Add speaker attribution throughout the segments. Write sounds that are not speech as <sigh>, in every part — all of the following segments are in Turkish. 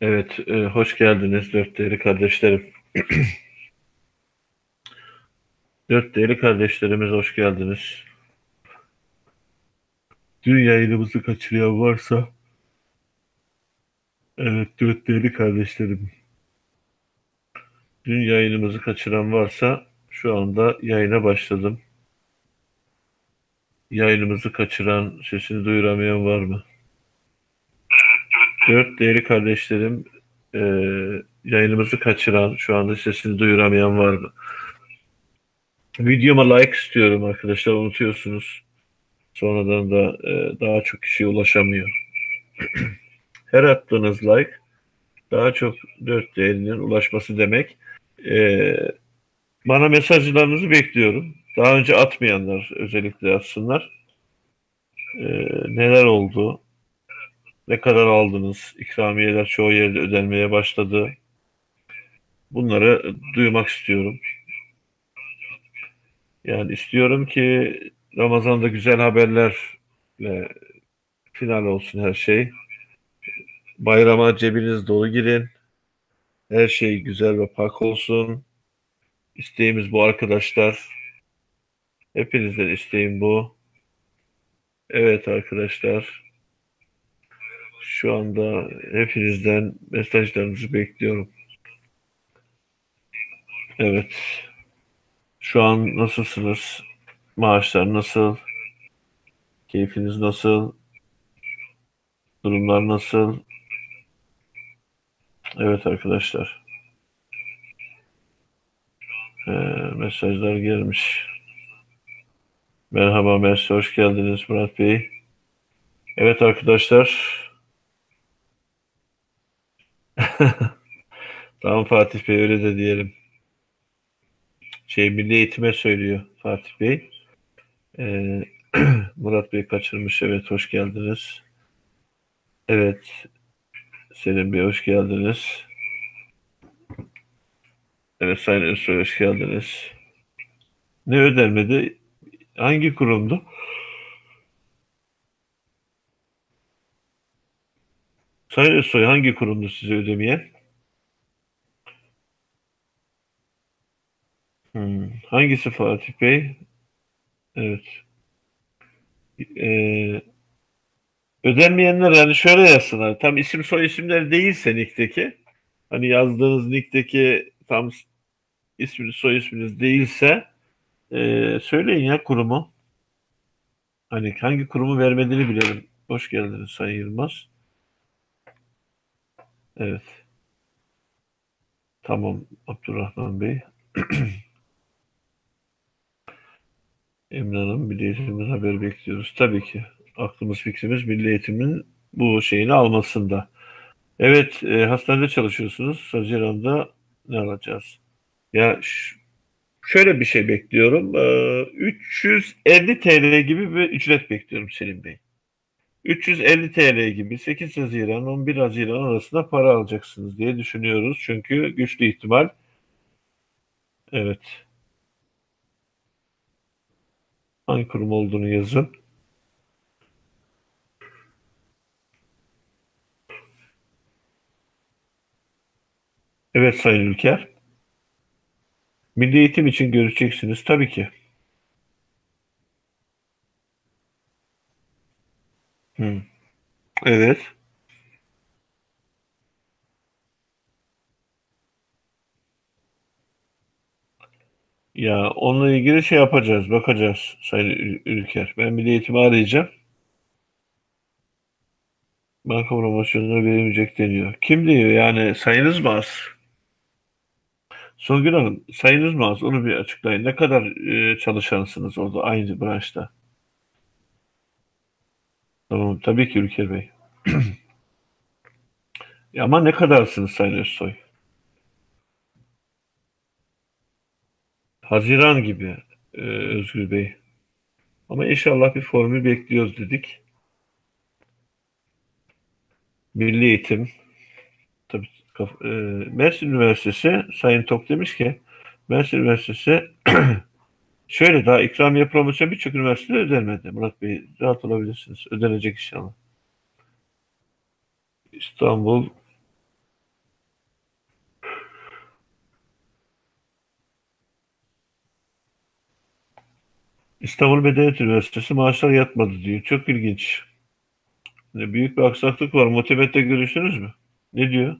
Speaker 1: Evet, e, hoş geldiniz dört değerli kardeşlerim. <clears throat> Dört değerli kardeşlerimiz hoş geldiniz. Dün yayınımızı kaçırıyor varsa, evet dört değerli kardeşlerim. Dün yayınımızı kaçıran varsa şu anda yayına başladım. Yayınımızı kaçıran, sesini duyuramayan var mı? Dört değerli kardeşlerim, e, yayınımızı kaçıran, şu anda sesini duyuramayan var mı? Videoma like istiyorum arkadaşlar, unutuyorsunuz. Sonradan da e, daha çok kişiye ulaşamıyor. <clears throat> Her attığınız like daha çok dört değerinin ulaşması demek. E, bana mesajlarınızı bekliyorum. Daha önce atmayanlar özellikle atsınlar. E, neler oldu? Ne kadar aldınız? İkramiyeler çoğu yerde ödenmeye başladı. Bunları duymak istiyorum. Yani istiyorum ki Ramazan'da güzel haberlerle final olsun her şey. Bayrama cebiniz dolu girin. Her şey güzel ve pak olsun. İsteğimiz bu arkadaşlar. Hepinizden isteğim bu. Evet arkadaşlar. Şu anda hepinizden mesajlarınızı bekliyorum. Evet. Şu an nasılsınız? Maaşlar nasıl? Keyfiniz nasıl? Durumlar nasıl? Evet arkadaşlar. Ee, mesajlar gelmiş. Merhaba Mersi, hoş geldiniz Murat Bey. Evet arkadaşlar. <laughs> tamam Fatih Bey öyle de diyelim. Şey Milli Eğitim'e söylüyor Fatih Bey. Ee, <clears throat> Murat Bey kaçırmış. Evet hoş geldiniz. Evet. Selim Bey hoş geldiniz. Evet Sayın Özsoy hoş geldiniz. Ne ödenmedi? Hangi kurumdu? Sayın Özsoy hangi kurumdu size ödemeyen? Hmm. Hangisi Fatih Bey? Evet. Ee, ödenmeyenler yani şöyle yazsınlar. Tam isim soy isimleri değilse nick'teki hani yazdığınız nick'teki tam isminiz soy isminiz değilse e, söyleyin ya kurumu. Hani hangi kurumu vermediğini bilelim. Hoş geldiniz Sayın Yılmaz. Evet. Tamam Abdurrahman Bey. <clears throat> Emine Hanım, Milli Eğitim'den haber bekliyoruz. Tabii ki. Aklımız fikrimiz Milli Eğitim'in bu şeyini almasında. Evet, e, hastanede çalışıyorsunuz. Haziran'da ne alacağız? Ya şöyle bir şey bekliyorum. E, 350 TL gibi bir ücret bekliyorum Selim Bey. 350 TL gibi 8 Haziran 11 Haziran arasında para alacaksınız diye düşünüyoruz. Çünkü güçlü ihtimal. Evet. Hangi kurum olduğunu yazın. Evet Sayın Ülker. Milli eğitim için görüşeceksiniz tabii ki. Evet. Ya onunla ilgili şey yapacağız, bakacağız Sayın Ülker. Ben Milli Eğitim'i arayacağım. Banka promosyonları verilmeyecek deniyor. Kim diyor yani sayınız mı az? Songül Hanım sayınız mı az? Onu bir açıklayın. Ne kadar e, çalışansınız orada aynı branşta? Tamam tabii ki Ülker Bey. <clears throat> Ama ne kadarsınız Sayın Özsoy? Haziran gibi e, Özgür Bey. Ama inşallah bir formül bekliyoruz dedik. Milli Eğitim, tabii e, Mersin Üniversitesi, Sayın Tok demiş ki, Mersin Üniversitesi <clears throat> Şöyle daha ikramiye promosyon birçok üniversitede ödenmedi. Murat Bey rahat olabilirsiniz. Ödenecek inşallah. İstanbul İstanbul Medeniyet Üniversitesi maaşlar yatmadı diyor. Çok ilginç. ne Büyük bir aksaklık var. Motivette görüştünüz mü? Ne diyor?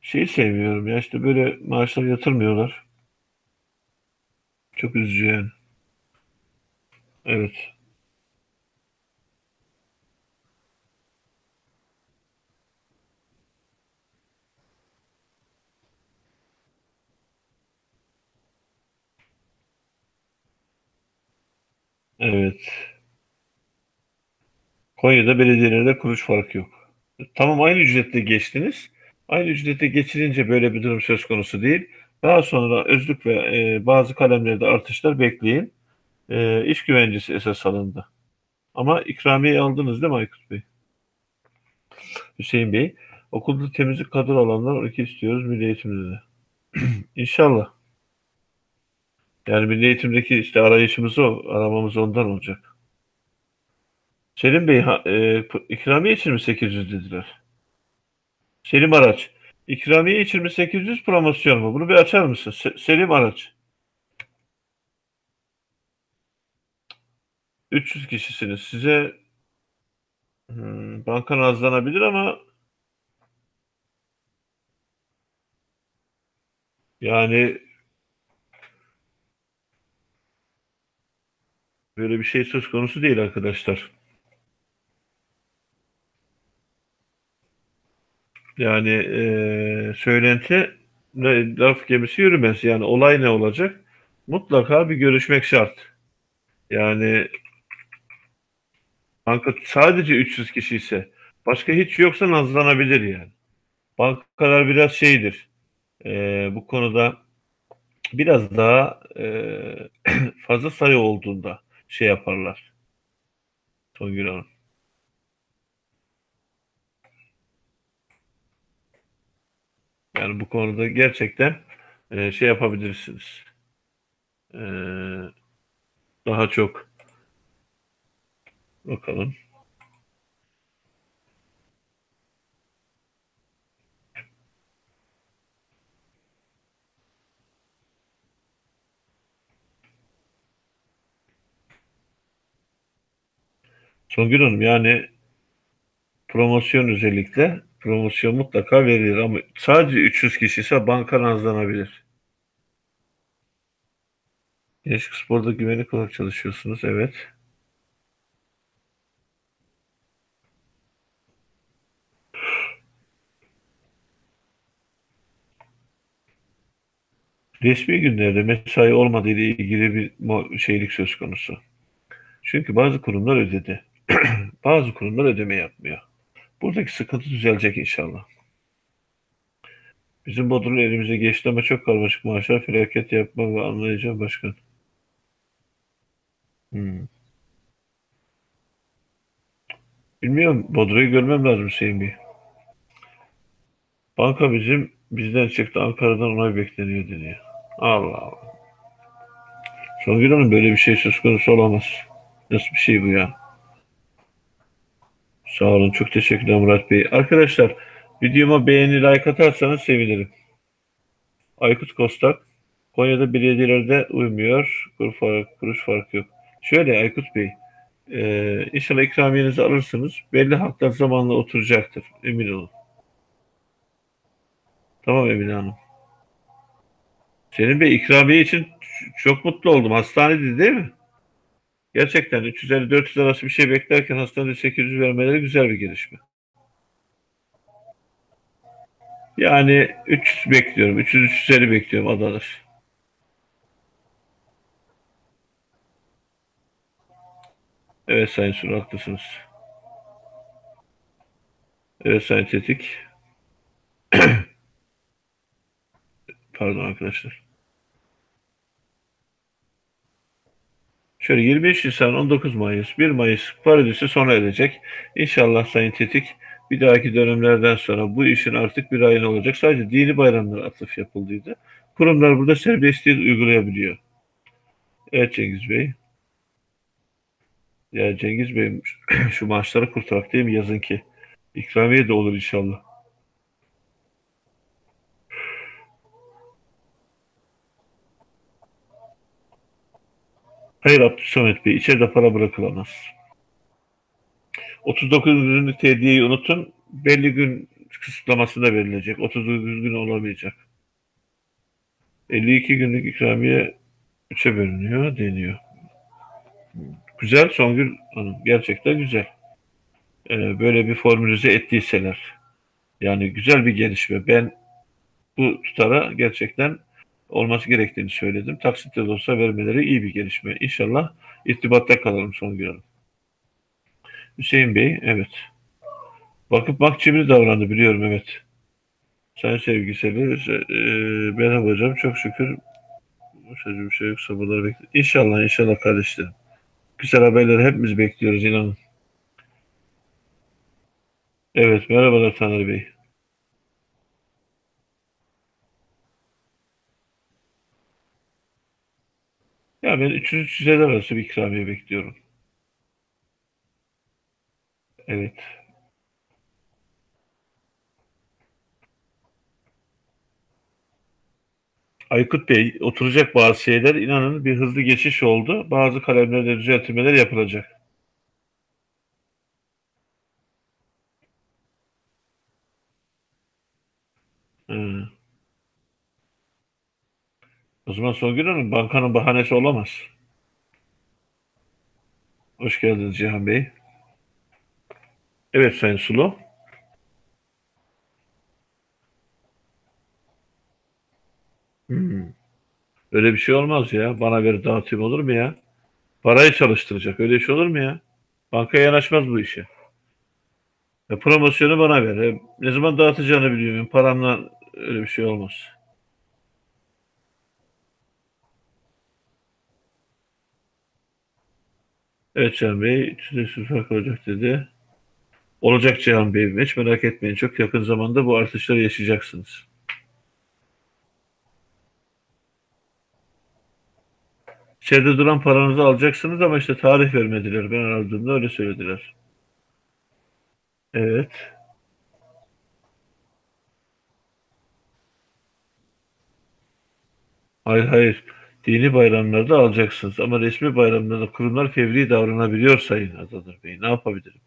Speaker 1: Şeyi sevmiyorum ya işte böyle maaşlar yatırmıyorlar. Çok üzücü yani. Evet. Evet. Konya'da belediyelerde kuruş farkı yok. Tamam aynı ücretle geçtiniz. Aynı ücretle geçirince böyle bir durum söz konusu değil. Daha sonra özlük ve e, bazı kalemlerde artışlar bekleyin. E, iş güvencesi esas alındı. Ama ikramiye aldınız değil mi Aykut Bey? Hüseyin Bey. Okulda temizlik kadro alanlar 12 istiyoruz milli eğitimde de. <clears throat> İnşallah. Yani milli eğitimdeki işte arayışımız o. Aramamız ondan olacak. Selim Bey ha, e, ikramiye için mi 800 dediler? Selim Araç. İkramiye için mi 800 promosyon mu? Bunu bir açar mısın? Se- Selim Araç. 300 kişisiniz. Size hmm, banka nazlanabilir ama yani böyle bir şey söz konusu değil arkadaşlar. Yani eee söylenti laf gemisi yürümez. Yani olay ne olacak? Mutlaka bir görüşmek şart. Yani banka sadece 300 kişi ise başka hiç yoksa nazlanabilir yani. Bankalar biraz şeydir. eee, bu konuda biraz daha eee, <clears throat> fazla sayı olduğunda şey yaparlar. Songül Hanım. Yani bu konuda gerçekten eee, şey yapabilirsiniz. Eee, daha çok bakalım. Songül Hanım yani promosyon özellikle promosyon mutlaka verilir ama sadece 300 kişi ise banka nazlanabilir. Gençlik Spor'da güvenlik olarak çalışıyorsunuz. Evet. Resmi günlerde mesai olmadığı ile ilgili bir şeylik söz konusu. Çünkü bazı kurumlar ödedi. <clears throat> Bazı kurumlar ödeme yapmıyor. Buradaki sıkıntı düzelecek inşallah. Bizim Bodrum elimize geçti ama çok karmaşık maaşlar felaket yapma ve anlayacağım başkan. Hmm. Bilmiyorum. Bodrum'u görmem lazım Hüseyin Bey. Banka bizim bizden çıktı Ankara'dan onay bekleniyor deniyor. Allah Allah. Songül Hanım böyle bir şey söz konusu olamaz. Nasıl bir şey bu ya? Sağ olun. Çok teşekkürler Murat Bey. Arkadaşlar videoma beğeni like atarsanız sevinirim. Aykut Kostak. Konya'da belediyelerde uymuyor. Kuruş fark, kuruş farkı yok. Şöyle Aykut Bey. E, inşallah ikramiyenizi alırsınız. Belli haklar zamanla oturacaktır. Emin olun. Tamam Emine Hanım. Senin Bey ikramiye için çok mutlu oldum. Hastanede değil mi? Gerçekten 350-400 arası bir şey beklerken hastanede 800 vermeleri güzel bir gelişme. Yani 300 bekliyorum. 300-350 bekliyorum adalar. Evet Sayın Sur haklısınız. Evet Sayın Tetik. <clears throat> Pardon arkadaşlar. Şöyle 23 Nisan 19 Mayıs 1 Mayıs paradisi sona erecek. İnşallah Sayın Tetik bir dahaki dönemlerden sonra bu işin artık bir ayına olacak. Sadece dini bayramlara atıf yapıldıydı. Kurumlar burada serbestliği uygulayabiliyor. Evet Cengiz Bey. Ya Cengiz Bey <clears throat> şu maaşları kurtarak değil mi yazın ki? İkramiye de olur inşallah. Hayır Abdülsamet Bey, içeride para bırakılamaz. 39 günlük tediyeyi unutun, belli gün kısıtlaması da verilecek. 39 gün olamayacak. 52 günlük ikramiye 3'e bölünüyor deniyor. Güzel Songül Hanım, gerçekten güzel. Ee, böyle bir formülize ettiyseler. Yani güzel bir gelişme. Ben bu tutara gerçekten olması gerektiğini söyledim. Taksitle de olsa vermeleri iyi bir gelişme. İnşallah irtibatta kalalım Songül Hanım. Hüseyin Bey, evet. Bakıp bak cimri davrandı biliyorum, evet. Sayın sevgiseli, e, merhaba hocam, çok şükür bir şey yok, sabırlar bekliyor. İnşallah, inşallah kardeşlerim. Güzel haberleri hepimiz bekliyoruz, inanın. Evet, merhabalar Taner Bey. Ya ben 300-350 arası bir ikramiye bekliyorum. Evet. Aykut Bey, oturacak bazı şeyler. inanın bir hızlı geçiş oldu. Bazı kalemlerde düzeltmeler yapılacak. Hı. O zaman Songül Hanım bankanın bahanesi olamaz. Hoş geldiniz Cihan Bey. Evet Sayın Sulu. Hmm. Öyle bir şey olmaz ya. Bana ver dağıtayım olur mu ya? Parayı çalıştıracak. Öyle şey olur mu ya? Bankaya yanaşmaz bu işe. E, promosyonu bana ver. E, ne zaman dağıtacağını biliyorum. Paramla öyle bir şey olmaz. Evet Cihan Bey, 300 fark olacak dedi. Olacak Cihan Bey. Hiç merak etmeyin. Çok yakın zamanda bu artışları yaşayacaksınız. İçeride duran paranızı alacaksınız ama işte tarih vermediler. Ben aradığımda öyle söylediler. Evet. Hayır hayır. Dini bayramlarda alacaksınız ama resmi bayramlarda kurumlar fevri davranabiliyor Sayın Adadır Bey. Ne yapabilirim?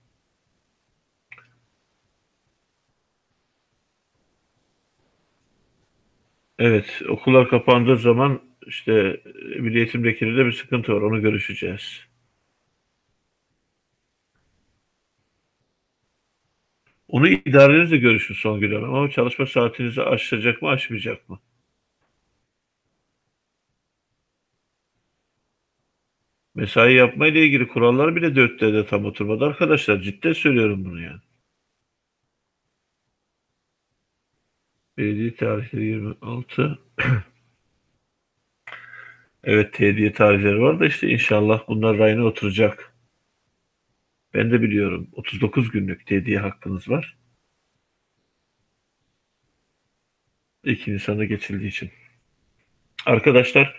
Speaker 1: Evet, okullar kapandığı zaman işte Milli Eğitim Vekili'yle bir sıkıntı var. Onu görüşeceğiz. Onu idarenizle görüşün Songül Hanım ama çalışma saatinizi aşacak mı aşmayacak mı? Mesai yapmayla ilgili kurallar bile dörtte de tam oturmadı arkadaşlar. Cidden söylüyorum bunu yani. Belediye tarihleri 26. <clears throat> evet tediye tarihleri var da işte inşallah bunlar rayına oturacak. Ben de biliyorum. 39 günlük tediye hakkınız var. 2 Nisan'da geçildiği için. Arkadaşlar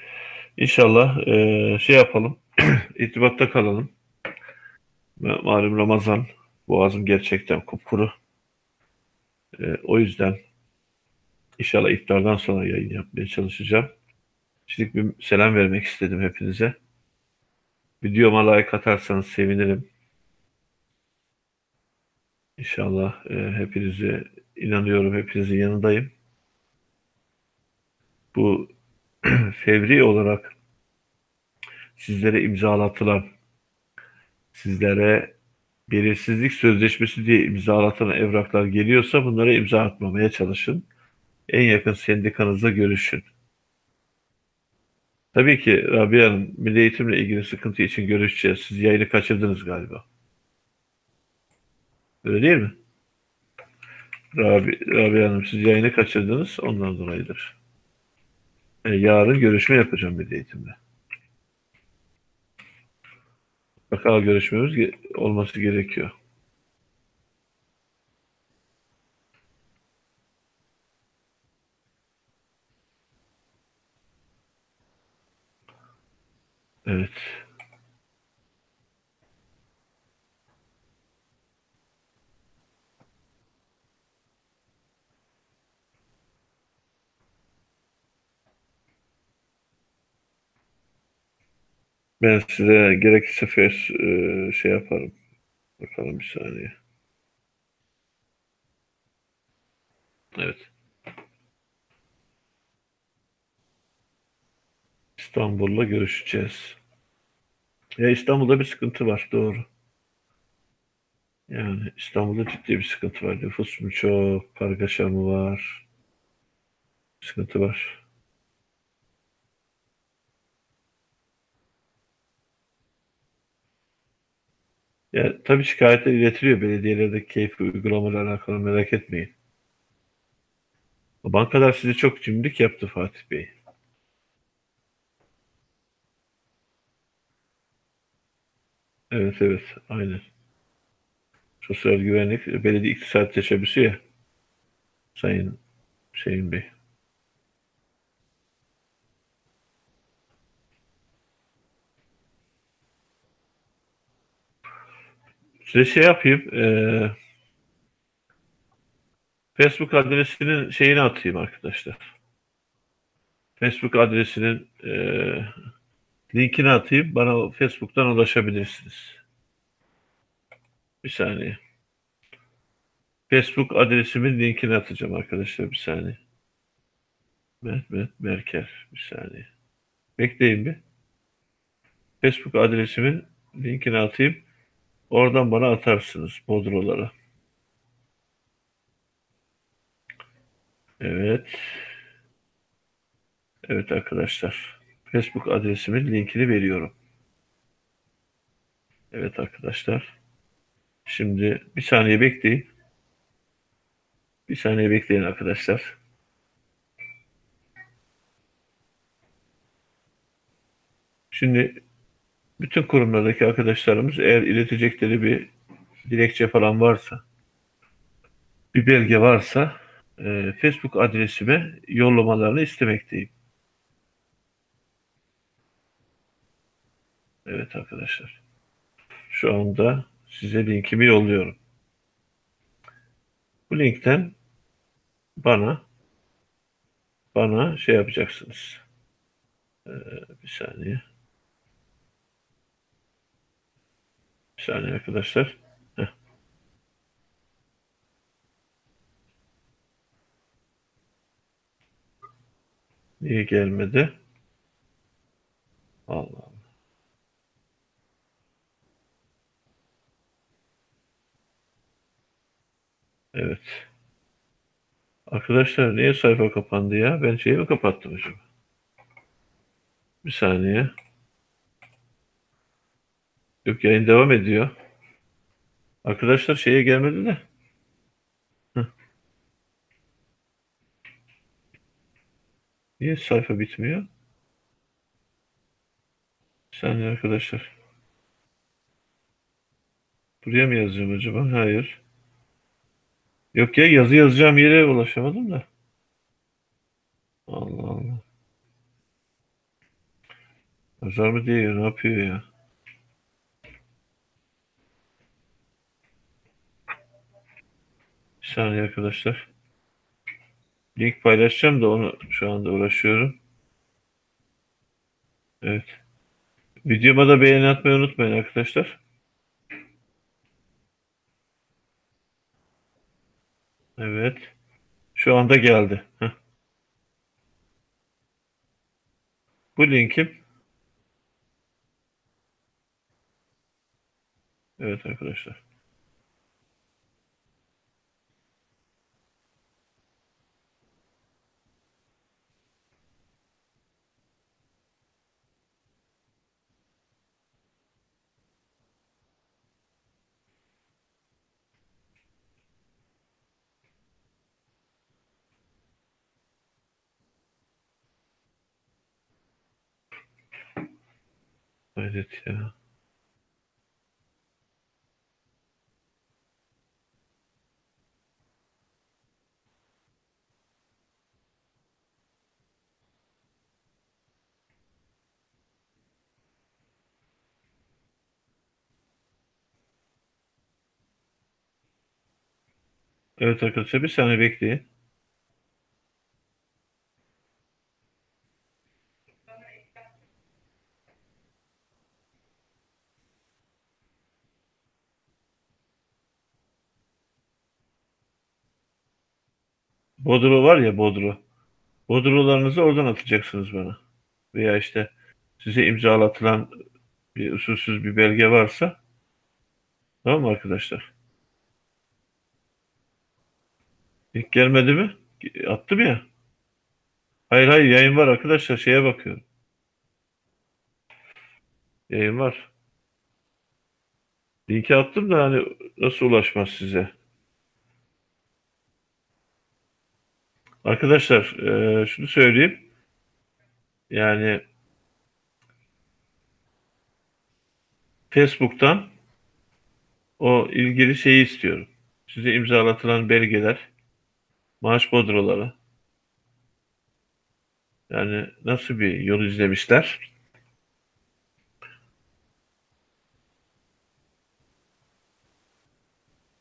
Speaker 1: inşallah e, şey yapalım. <clears throat> irtibatta kalalım. Malum Ramazan. Boğazım gerçekten kupkuru. E, o yüzden inşallah iftardan sonra yayın yapmaya çalışacağım. Şimdi bir selam vermek istedim hepinize. Videoma like atarsanız sevinirim. İnşallah e, hepinize inanıyorum, hepinizin yanındayım. Bu <clears throat> fevri olarak sizlere imzalatılan, sizlere belirsizlik sözleşmesi diye imzalatılan evraklar geliyorsa bunlara imza atmamaya çalışın. En yakın sendikanızla görüşün. Tabii ki Rabia Hanım, Milli Eğitimle ilgili sıkıntı için görüşeceğiz. Siz yayını kaçırdınız galiba. Öyle değil mi? Rabi, Rabia Hanım siz yayını kaçırdınız ondan dolayıdır. E, yarın görüşme yapacağım Milli Eğitim'le. Mutlaka görüşmemiz olması gerekiyor. Evet. Ben size gerekirse fes, e, şey yaparım. Bakalım bir saniye. Evet. İstanbul'la görüşeceğiz. Ya İstanbul'da bir sıkıntı var, doğru. Yani İstanbul'da ciddi bir sıkıntı var. Nüfus mu çok, kargaşa mı var? Sıkıntı var. Ya tabii şikayetler iletiliyor belediyelerdeki keyfi uygulamalarla alakalı merak etmeyin. Bankalar size çok cimrilik yaptı Fatih Bey. Evet evet aynen. Sosyal güvenlik belediye iktisat teşebbüsü ya Sayın Şeyin Bey. Size şey yapayım. eee, Facebook adresinin şeyini atayım arkadaşlar. Facebook adresinin eee, linkini atayım. Bana Facebook'tan ulaşabilirsiniz. Bir saniye. Facebook adresimin linkini atacağım arkadaşlar. Bir saniye. Mehmet Merker. Bir saniye. Bekleyin bir. Facebook adresimin linkini atayım. Oradan bana atarsınız Bodrolara. Evet. Evet arkadaşlar. Facebook adresimin linkini veriyorum. Evet arkadaşlar. Şimdi bir saniye bekleyin. Bir saniye bekleyin arkadaşlar. Şimdi bütün kurumlardaki arkadaşlarımız eğer iletecekleri bir dilekçe falan varsa, bir belge varsa e, Facebook adresime yollamalarını istemekteyim. Evet arkadaşlar. Şu anda size linkimi yolluyorum. Bu linkten bana bana şey yapacaksınız. Ee, bir saniye. Bir saniye arkadaşlar. Heh. Niye gelmedi? Allah Allah. Evet. Arkadaşlar niye sayfa kapandı ya? Ben şeyi mi kapattım acaba? Bir saniye. Yok yayın devam ediyor. Arkadaşlar şeye gelmedi de. Heh. Niye sayfa bitmiyor? Bir saniye arkadaşlar. Buraya mı yazacağım acaba? Hayır. Yok ya yazı yazacağım yere ulaşamadım da. Allah Allah. Yazar mı diye ne yapıyor ya? Saniye arkadaşlar. Link paylaşacağım da onu şu anda uğraşıyorum. Evet. Videoma da beğeni atmayı unutmayın arkadaşlar. Evet. Şu anda geldi. Heh. Bu linkim. Evet arkadaşlar. Hayret ya. Evet arkadaşlar bir saniye bekleyin. Bodro var ya Bodro. Bodrolarınızı oradan atacaksınız bana. Veya işte size imzalatılan bir usulsüz bir belge varsa tamam mı arkadaşlar? İlk gelmedi mi? Attım ya. Hayır hayır yayın var arkadaşlar şeye bakıyorum. Yayın var. Linki attım da hani nasıl ulaşmaz size? Arkadaşlar e, şunu söyleyeyim. Yani Facebook'tan o ilgili şeyi istiyorum. Size imzalatılan belgeler, maaş bodroları. Yani nasıl bir yol izlemişler?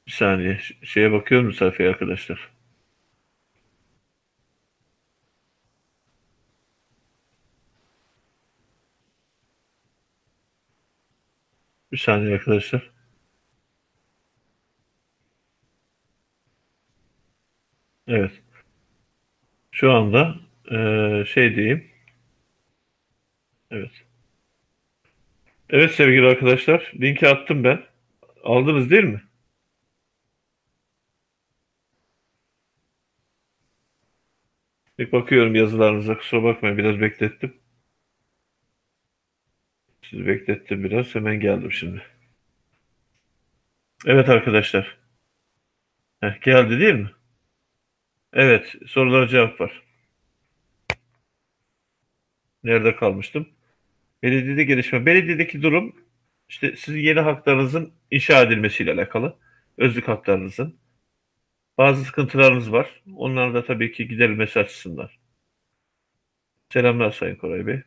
Speaker 1: Bir saniye şeye bakıyorum sayfaya arkadaşlar. Bir saniye arkadaşlar. Evet. Şu anda e, şey diyeyim. Evet. Evet sevgili arkadaşlar. Linki attım ben. Aldınız değil mi? Bir bakıyorum yazılarınıza. Kusura bakmayın biraz beklettim. Sizi beklettim biraz. Hemen geldim şimdi. Evet arkadaşlar. Heh, geldi değil mi? Evet. Sorulara cevap var. Nerede kalmıştım? Belediyede gelişme. Belediyedeki durum işte sizin yeni haklarınızın inşa edilmesiyle alakalı. Özlük haklarınızın. Bazı sıkıntılarınız var. Onlar da tabii ki giderilmesi açısından. Selamlar Sayın Koray Bey.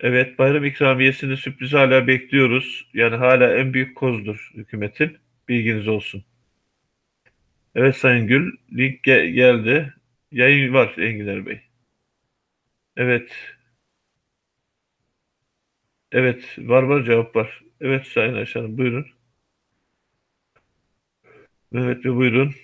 Speaker 1: Evet, bayram ikramiyesini sürpriz hala bekliyoruz. Yani hala en büyük kozdur hükümetin. Bilginiz olsun. Evet Sayın Gül, link ge geldi. Yayın var Enginar Bey. Evet. Evet, var var cevap var. Evet Sayın Ayşe Hanım, buyurun. Mehmet Bey buyurun.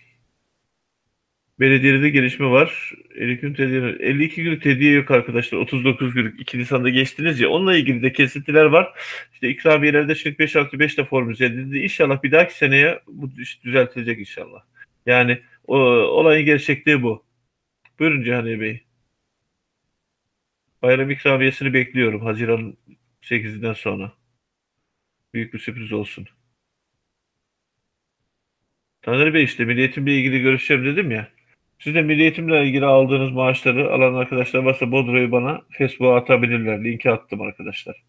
Speaker 1: Belediyede gelişme var. 50 gün tediye, 52 gün tediye yok arkadaşlar. 39 günlük 2 Nisan'da geçtiniz ya. Onunla ilgili de kesintiler var. İşte ikramiyelerde şimdi 5 artı 5 de formüle edildi. İnşallah bir dahaki seneye bu iş düzeltilecek inşallah. Yani o, olayın gerçekliği bu. Buyurun Cihaniye Bey. Bayram ikramiyesini bekliyorum Haziran 8'inden sonra. Büyük bir sürpriz olsun. Taner Bey işte milliyetimle ilgili görüşeceğim dedim ya. Siz de milliyetimle ilgili aldığınız maaşları alan arkadaşlar varsa Bodro'yu bana Facebook'a atabilirler. Linki attım arkadaşlar.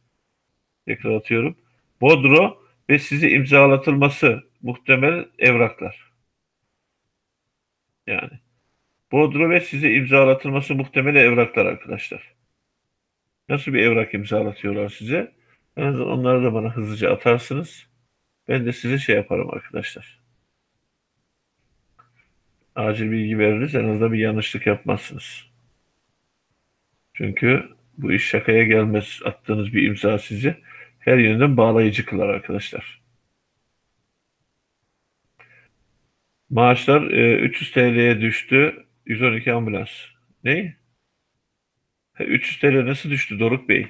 Speaker 1: Tekrar atıyorum. Bodro ve sizi imzalatılması muhtemel evraklar. Yani. Bodro ve size imzalatılması muhtemel evraklar arkadaşlar. Nasıl bir evrak imzalatıyorlar size? En azından onları da bana hızlıca atarsınız. Ben de size şey yaparım arkadaşlar. Acil bilgi veririz. En azından bir yanlışlık yapmazsınız. Çünkü bu iş şakaya gelmez. Attığınız bir imza sizi her yönden bağlayıcı kılar arkadaşlar. Maaşlar e, 300 TL'ye düştü. 112 ambulans. Ne? 300 TL nasıl düştü Doruk Bey?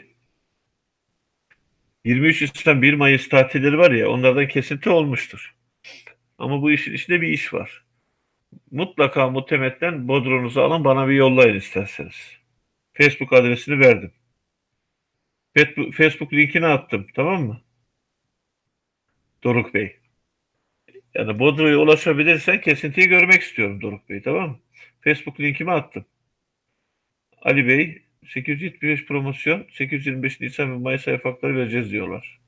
Speaker 1: 23 Nisan 1 Mayıs tatilleri var ya onlardan kesinti olmuştur. Ama bu işin içinde bir iş var. Mutlaka muhtemetten bodronuzu alın bana bir yollayın isterseniz. Facebook adresini verdim. Facebook linkini attım tamam mı? Doruk Bey. Yani Bodro'ya ulaşabilirsen kesintiyi görmek istiyorum Doruk Bey tamam mı? Facebook linkimi attım. Ali Bey 875 promosyon 825 Nisan ve Mayıs ayı farkları vereceğiz diyorlar.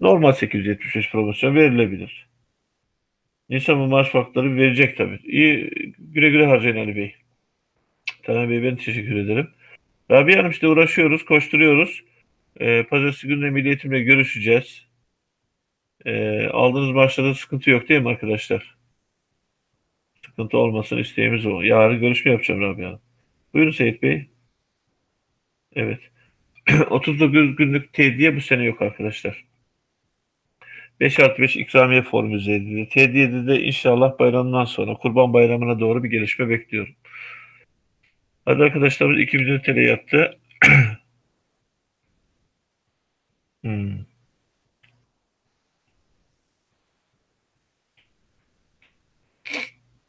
Speaker 1: Normal 875 promosyon verilebilir. Nisan ve Mayıs farkları verecek tabii. İyi güle güle harcayın Ali Bey. Taner Bey ben teşekkür ederim. Rabia Hanım işte uğraşıyoruz, koşturuyoruz. Ee, Pazartesi günü milliyetimle görüşeceğiz. Ee, aldığınız maaşlarda sıkıntı yok değil mi arkadaşlar? Sıkıntı olmasın isteğimiz o. Yarın görüşme yapacağım Rabia Hanım. Buyurun Seyit Bey. Evet. <clears throat> 39 günlük tediye bu sene yok arkadaşlar. 5 artı 5 ikramiye formüle edildi. T7'de de inşallah bayramdan sonra Kurban Bayramı'na doğru bir gelişme bekliyorum. Hadi arkadaşlarımız 2 milyon TL yattı. <clears throat> hmm.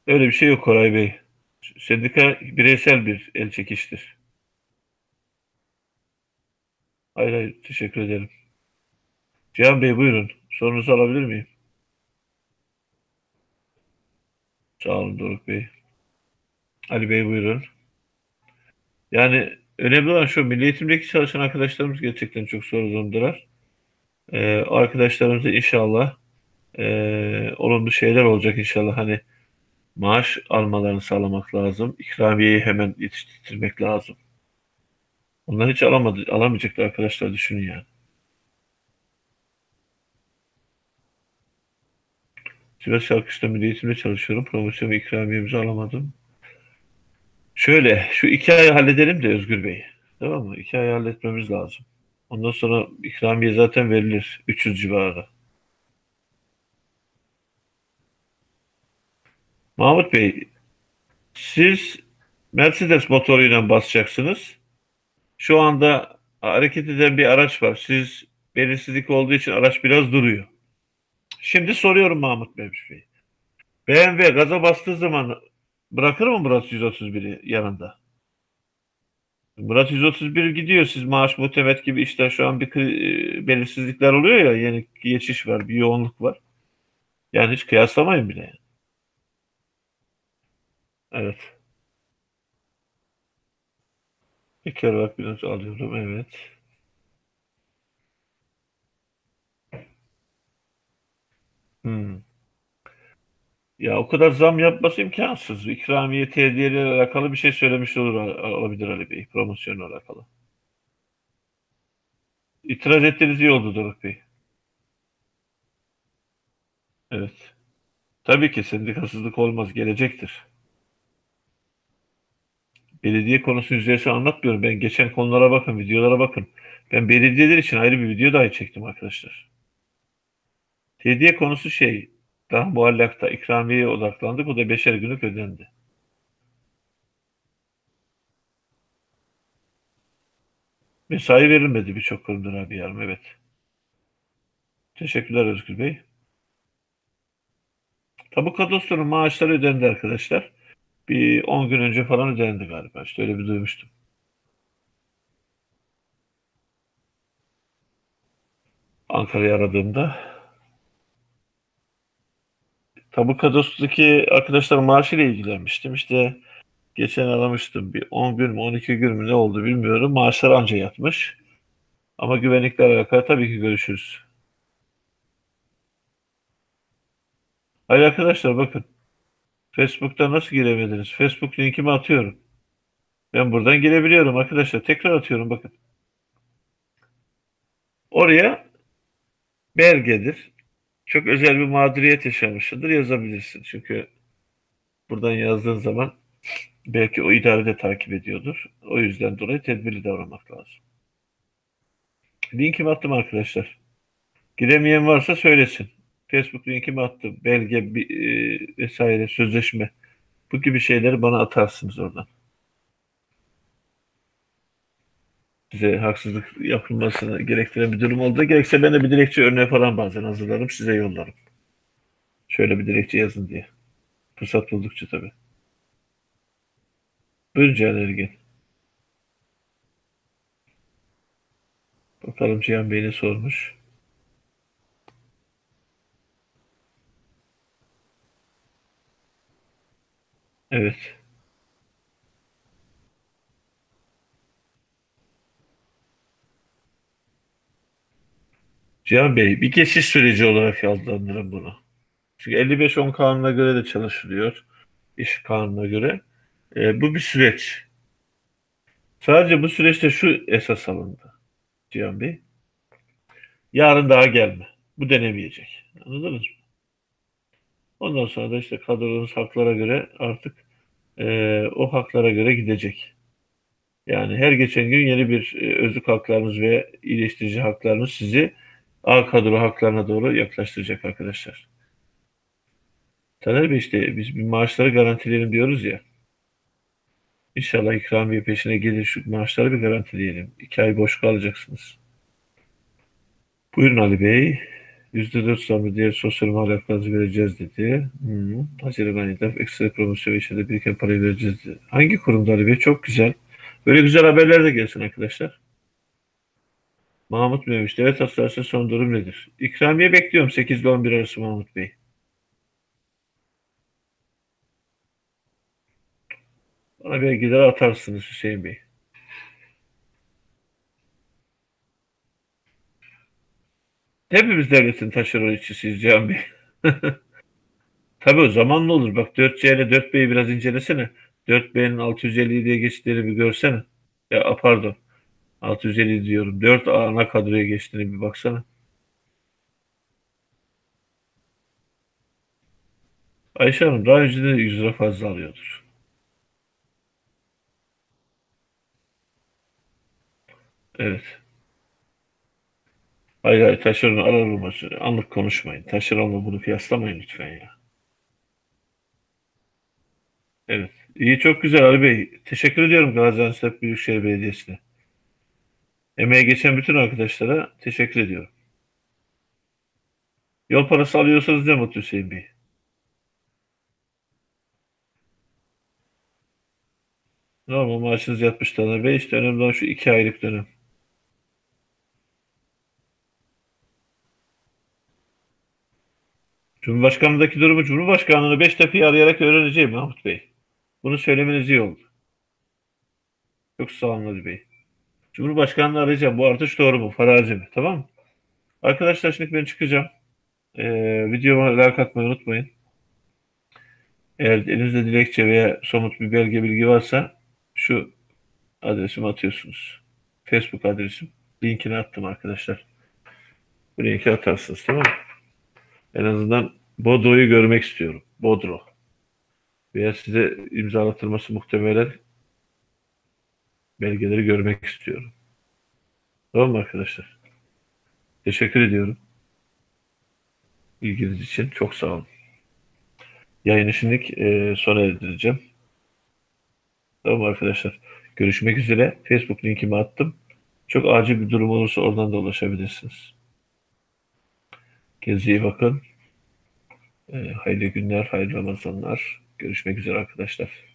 Speaker 1: Öyle bir şey yok Koray Bey. Sendika bireysel bir el çekiştir. Hayır hayır teşekkür ederim. Cihan Bey buyurun. Sorunuzu alabilir miyim? Sağ olun Doruk Bey. Ali Bey buyurun. Yani önemli olan şu milli eğitimdeki çalışan arkadaşlarımız gerçekten çok zor durumdalar. Ee, arkadaşlarımıza inşallah e, olumlu şeyler olacak inşallah. Hani maaş almalarını sağlamak lazım. İkramiyeyi hemen yetiştirmek lazım. Onlar hiç alamadı, alamayacaklar arkadaşlar düşünün yani. Sivas Şarkış'ta milli eğitimde çalışıyorum. Promosyon ve ikramiyemizi alamadım. Şöyle, şu iki ayı halledelim de Özgür Bey. Tamam mı? İki ayı halletmemiz lazım. Ondan sonra ikramiye zaten verilir. 300 civarı. Mahmut Bey, siz Mercedes motoruyla basacaksınız. Şu anda hareket eden bir araç var. Siz belirsizlik olduğu için araç biraz duruyor. Şimdi soruyorum Mahmut Bey. BMW gaza bastığı zaman bırakır mı Murat 131'i yanında? Murat 131 gidiyor. Siz maaş muhtemet gibi işte şu an bir e, belirsizlikler oluyor ya yeni geçiş var, bir yoğunluk var. Yani hiç kıyaslamayın bile. Evet. Bir kere bak biraz alıyorum. Evet. Hmm. Ya o kadar zam yapması imkansız. İkramiye tediyeyle alakalı bir şey söylemiş olur olabilir Ali Bey. Promosyonla alakalı. İtiraz ettiğiniz iyi oldu Doruk Bey. Evet. Tabii ki sendikasızlık olmaz. Gelecektir. Belediye konusu yüzeyse anlatmıyorum. Ben geçen konulara bakın, videolara bakın. Ben belediyeler için ayrı bir video dahi çektim arkadaşlar. Hediye konusu şey, daha muallakta ikramiyeye odaklandık. O da beşer günlük ödendi. Mesai verilmedi birçok kurumdan abi yarım. Evet. Teşekkürler Özgür Bey. Tabu kadastronun maaşları ödendi arkadaşlar. Bir 10 gün önce falan ödendi galiba. İşte öyle bir duymuştum. Ankara'yı aradığımda Tabu kadastrodaki arkadaşlar maaşıyla ilgilenmiştim. İşte geçen aramıştım. Bir 10 gün mü 12 gün mü ne oldu bilmiyorum. Maaşlar anca yatmış. Ama güvenlikle alakalı tabii ki görüşürüz. Hayır arkadaşlar bakın. Facebook'ta nasıl giremediniz? Facebook linkimi atıyorum. Ben buradan girebiliyorum arkadaşlar. Tekrar atıyorum bakın. Oraya belgedir. Çok özel bir mağduriyet yaşamışsındır yazabilirsin. Çünkü buradan yazdığın zaman belki o idare de takip ediyordur. O yüzden dolayı tedbirli davranmak lazım. Linkimi attım arkadaşlar. Giremeyen varsa söylesin. Facebook linkimi attım. Belge bir, e, vesaire sözleşme. Bu gibi şeyleri bana atarsınız oradan. Size haksızlık yapılmasını gerektiren bir durum oldu. Gerekse ben de bir dilekçe örneği falan bazen hazırlarım. Size yollarım. Şöyle bir dilekçe yazın diye. Fırsat buldukça tabii. Buyurun Cihan Ergin. Bakalım Cihan Bey ne sormuş. Evet. Cihan Bey, bir geçiş süreci olarak adlandırın bunu. Çünkü 55-10 kanuna göre de çalışılıyor. İş kanununa göre. E, bu bir süreç. Sadece bu süreçte şu esas alındı Cihan Bey. Yarın daha gelme. Bu denemeyecek. Anladınız mı? Ondan sonra da işte kadronuz haklara göre artık e, o haklara göre gidecek. Yani her geçen gün yeni bir e, özlük haklarınız ve iyileştirici haklarınız sizi A kadro haklarına doğru yaklaştıracak arkadaşlar. Taner Bey işte biz bir maaşları garantileyelim diyoruz ya. İnşallah ikramiye peşine gelir şu maaşları bir garantileyelim. İki ay boş kalacaksınız. Buyurun Ali Bey. %4 zamı diğer sosyal mal haklarınızı vereceğiz dedi. Hmm. Haziran ayında ekstra promosyon ve içinde biriken parayı vereceğiz dedi. Hangi kurumda Ali Bey? Çok güzel. Böyle güzel haberler de gelsin arkadaşlar. Mahmut Bey demiş. Devlet hastanesi son durum nedir? İkramiye bekliyorum 8 ile 11 arası Mahmut Bey. Bana belgeleri atarsınız Hüseyin Bey. Hepimiz devletin taşeron işçisiyiz Cihan Bey. <laughs> Tabii o zamanla olur. Bak 4C ile 4B'yi biraz incelesene. 4B'nin 650 diye geçtiğini bir görsene. Ya pardon. 650 diyorum. 4 ana kadroya geçtiğini bir baksana. Ayşe Hanım daha önce de 100 lira fazla alıyordur. Evet. Hayır hayır taşeron arar Anlık konuşmayın. Taşeronla bunu kıyaslamayın lütfen ya. Evet. İyi çok güzel Ali Bey. Teşekkür ediyorum Gaziantep Büyükşehir Belediyesi'ne. Emeğe geçen bütün arkadaşlara teşekkür ediyorum. Yol parası alıyorsanız ne mutlu Hüseyin Bey. Normal maaşınız yatmış tane Bey. İşte önemli olan şu iki aylık dönem. Cumhurbaşkanlığındaki durumu Cumhurbaşkanlığını Beştepe'yi arayarak öğreneceğim Mahmut Bey. Bunu söylemeniz iyi oldu. Çok sağ olun Ali Bey. Cumhurbaşkanlığı arayacağım. Bu artış doğru mu? Farazi mi? Tamam mı? Arkadaşlar şimdi ben çıkacağım. Ee, videoma like atmayı unutmayın. Eğer elinizde dilekçe veya somut bir belge bilgi varsa şu adresimi atıyorsunuz. Facebook adresim. Linkini attım arkadaşlar. Bu linki atarsınız tamam mı? En azından Bodro'yu görmek istiyorum. Bodro. Veya size imzalatılması muhtemelen belgeleri görmek istiyorum. Tamam mı arkadaşlar? Teşekkür ediyorum. İlginiz için çok sağ olun. Yayını şimdilik e, sona erdireceğim. Tamam arkadaşlar. Görüşmek üzere. Facebook linkimi attım. Çok acil bir durum olursa oradan da ulaşabilirsiniz. İyi bakın. E, hayırlı günler, hayırlı Ramazanlar. Görüşmek üzere arkadaşlar.